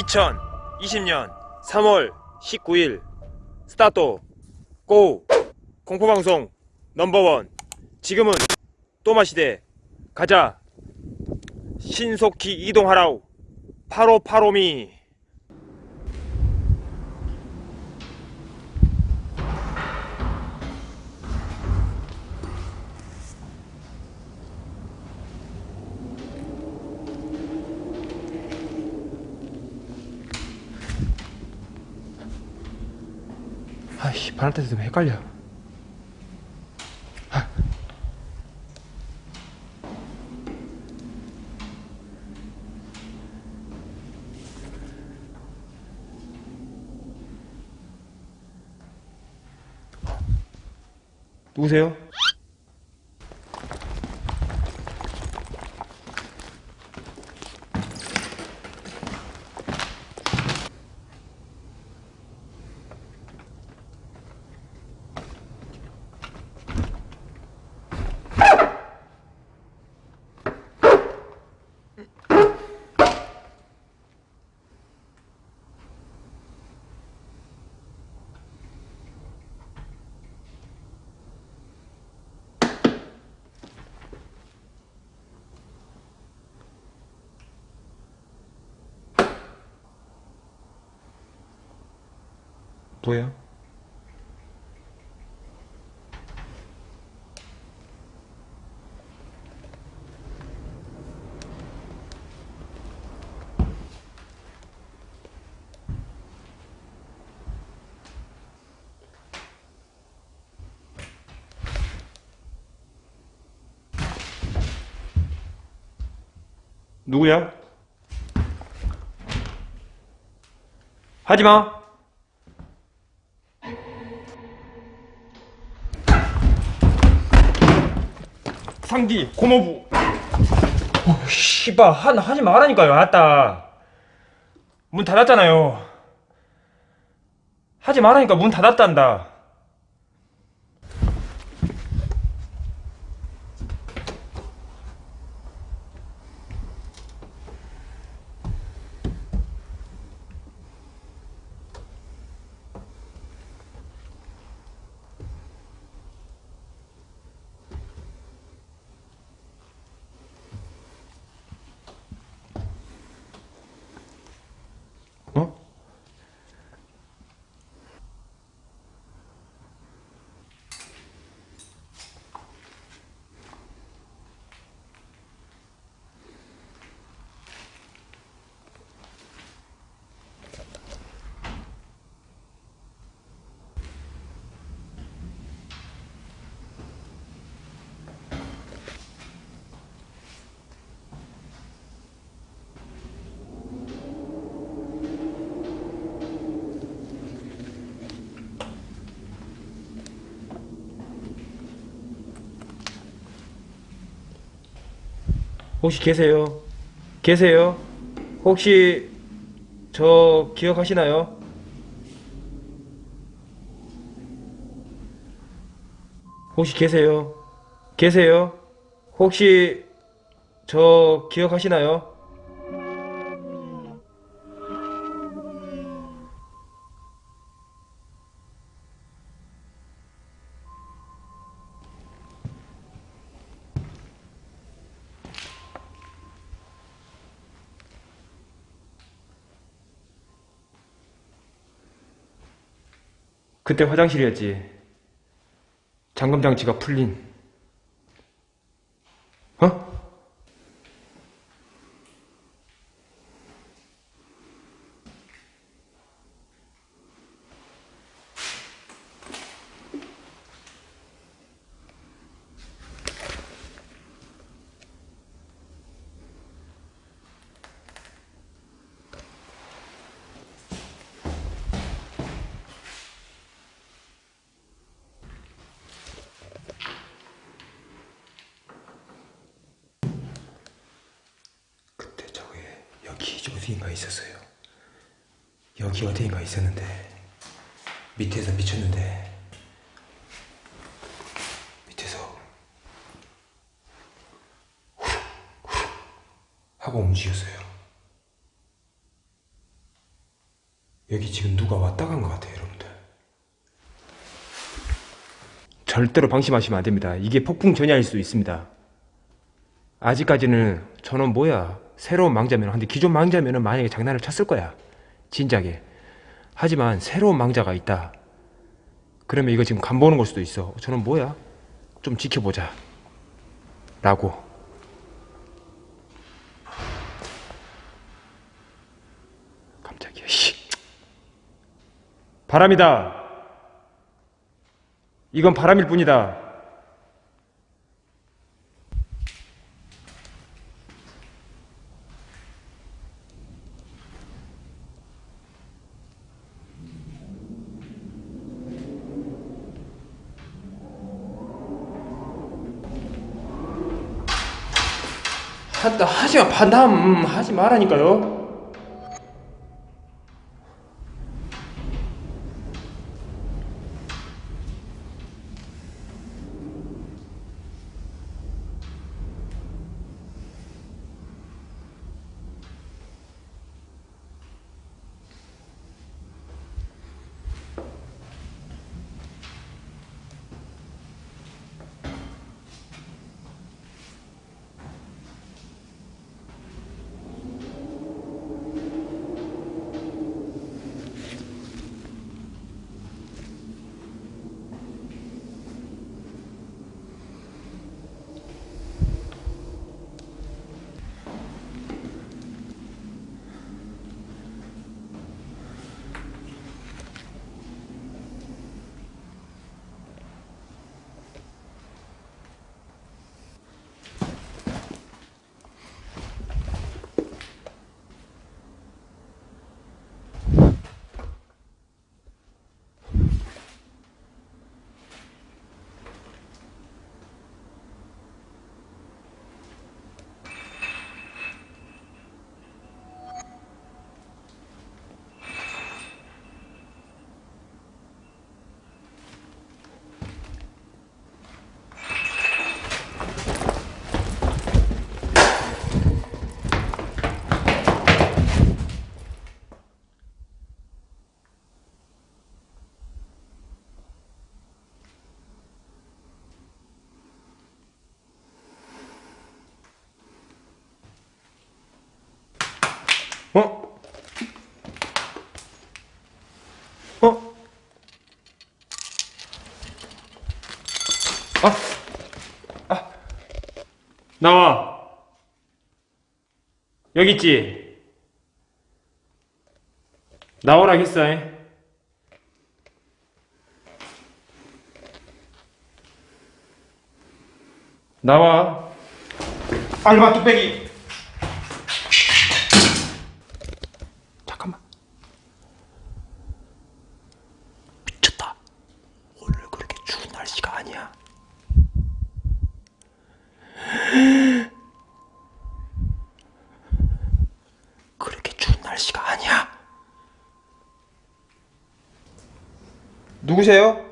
2020년 3월 19일. 스타트. 고. 공포방송 넘버원. 지금은 또마시대. 가자. 신속히 이동하라우 8585미 아이씨 바람타 때문에 헷갈려 아. 누구세요? 뭐야? 누구야? 하지마! 상디 고모부. 어, 씨발 하, 하지 말라니까요 아따. 문 닫았잖아요. 하지 말라니까 문 닫았단다 어? 혹시 계세요? 계세요? 혹시 저 기억하시나요? 혹시 계세요? 계세요? 혹시 저 기억하시나요? 그때 화장실이었지. 잠금 장치가 풀린. 어? 그때 저게 여기 어디인가 있었어요. 여기 어디인가 있었는데 밑에서 미쳤는데 밑에서 하고 움직였어요. 여기 지금 누가 왔다 간 것 같아요, 여러분들. 절대로 방심하시면 안 됩니다. 이게 폭풍 전야일 수 있습니다. 아직까지는 저는 뭐야 새로운 망자면 한데 기존 망자면은 만약에 장난을 쳤을 거야. 진작에. 하지만 새로운 망자가 있다. 그러면 이거 지금 간보는 걸 수도 있어. 저는 뭐야? 좀 지켜보자. 라고. 깜짝이야 씨. 바람이다. 이건 바람일 뿐이다 한다 하지 마 반담 하지 말라니까요 어? 어? 아! 아! 나와! 여기 있지? 나오라 했어, 잉? 나와. 알바 뚝배기! 잠깐만. 미쳤다. 오늘 그렇게 추운 날씨가 아니야. 그렇게 추운 날씨가 아니야. 누구세요?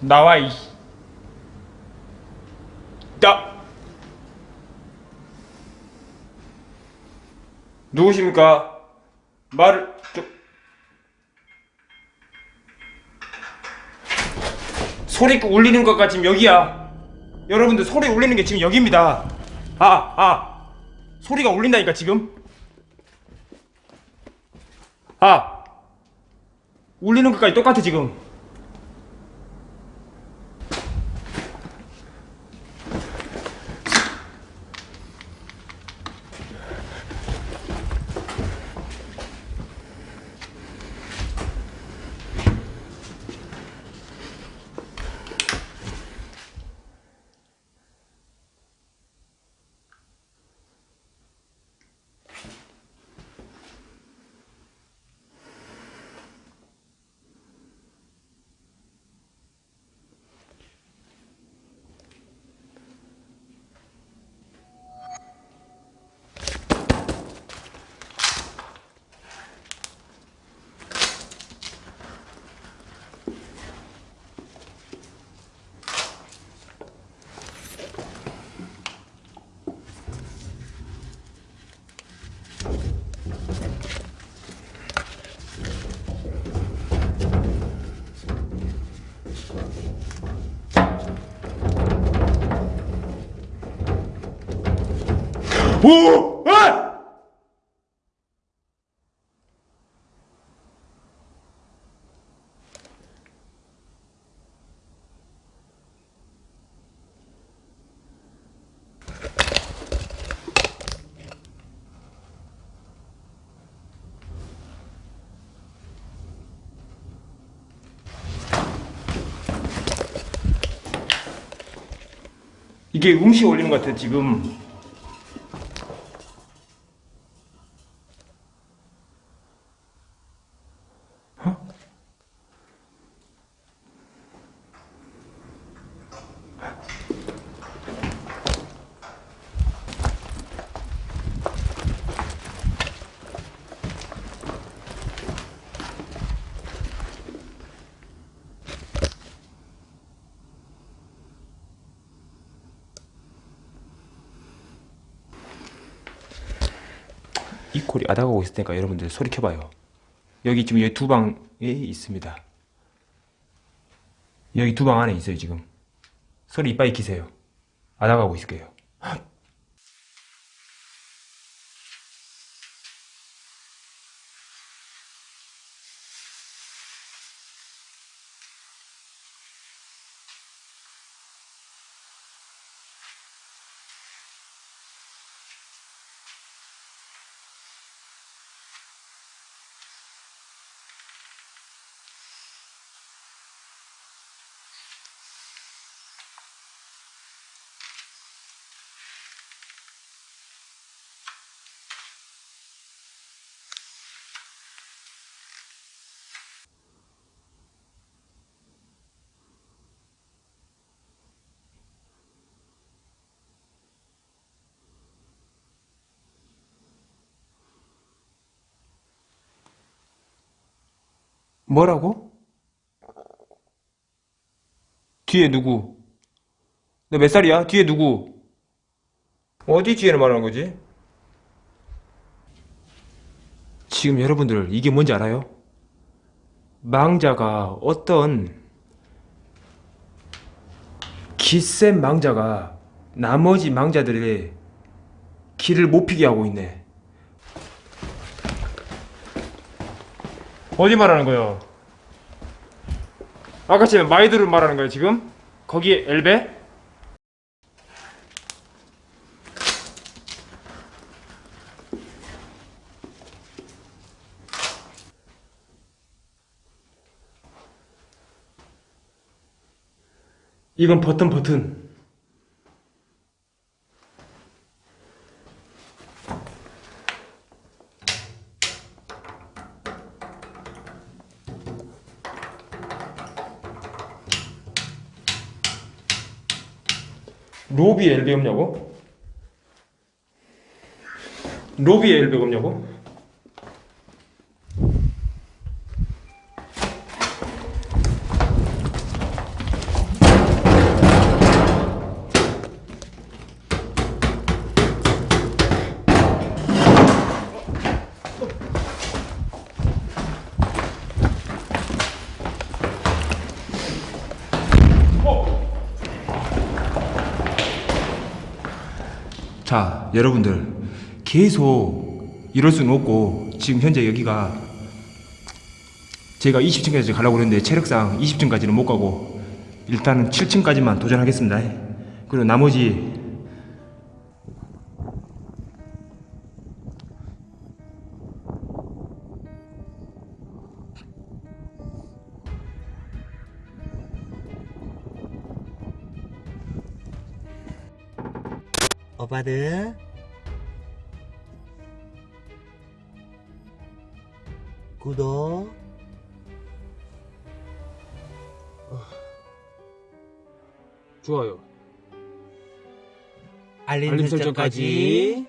나와 이. 나. 누구십니까? 말을 좀. 소리 울리는 것가 지금 여기야. 여러분들 소리 울리는 게 지금 여기입니다. 아, 아. 소리가 울린다니까 지금. 아. 울리는 것까지 똑같아 지금. 오! 아! 이게 음식 올리는 것 같아 지금 이 콜이 아다가고 있을 테니까 여러분들 소리 켜봐요. 여기 지금 여기 두 방에 있습니다. 여기 두 방 안에 있어요 지금. 소리 이빨이 키세요. 아다가고 있을게요. 뭐라고? 뒤에 누구? 너 몇 살이야? 뒤에 누구? 어디 뒤에를 말하는 거지? 지금 여러분들 이게 뭔지 알아요? 망자가 어떤 기센 망자가 나머지 망자들의 길을 못 피게 하고 있네. 어디 말하는 거요? 아까 전에 마이드를 말하는 거예요 지금? 거기에 엘베? 이건 버튼 버튼 로비에 엘베 없냐고? 로비에 엘베 없냐고? 자, 여러분들 계속 이럴 수는 없고 지금 현재 여기가 제가 20층까지 가려고 그랬는데 체력상 20층까지는 못 가고 일단은 7층까지만 도전하겠습니다. 그리고 나머지 오빠들 구독. 좋아요. 알림, 알림 설정까지